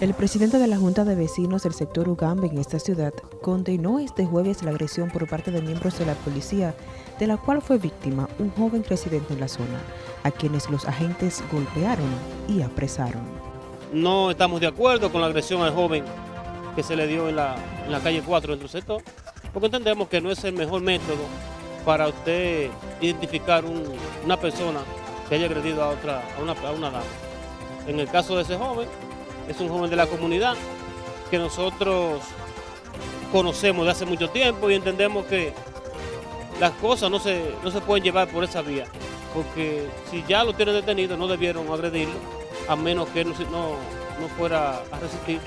El presidente de la Junta de Vecinos del sector Ugambe en esta ciudad condenó este jueves la agresión por parte de miembros de la policía, de la cual fue víctima un joven residente en la zona, a quienes los agentes golpearon y apresaron. No estamos de acuerdo con la agresión al joven que se le dio en la, calle 4 del sector, porque entendemos que no es el mejor método para usted identificar una persona que haya agredido a, otra, a, una, a una dama. En el caso de ese joven, es un joven de la comunidad que nosotros conocemos de hace mucho tiempo y entendemos que las cosas no se, no se pueden llevar por esa vía, porque si ya lo tienen detenido no debieron agredirlo, a menos que no, no, fuera a resistir.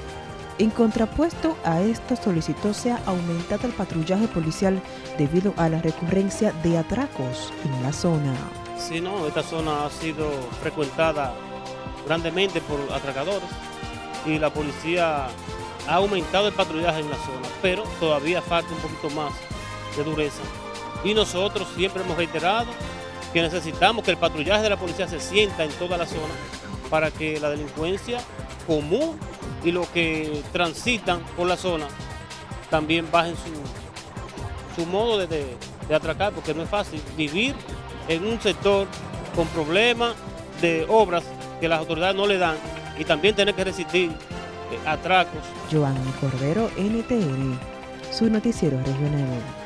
En contrapuesto a esto solicitó sea aumentado el patrullaje policial debido a la recurrencia de atracos en la zona. Sí, no, esta zona ha sido frecuentada grandemente por atracadores y la policía ha aumentado el patrullaje en la zona, pero todavía falta un poquito más de dureza. Y nosotros siempre hemos reiterado que necesitamos que el patrullaje de la policía se sienta en toda la zona para que la delincuencia común y los que transitan por la zona también bajen su, su modo de, de, de atracar, porque no es fácil vivir en un sector con problemas de obras que las autoridades no le dan y también tener que resistir eh, atracos. Joan Cordero, NTN, su noticiero regional.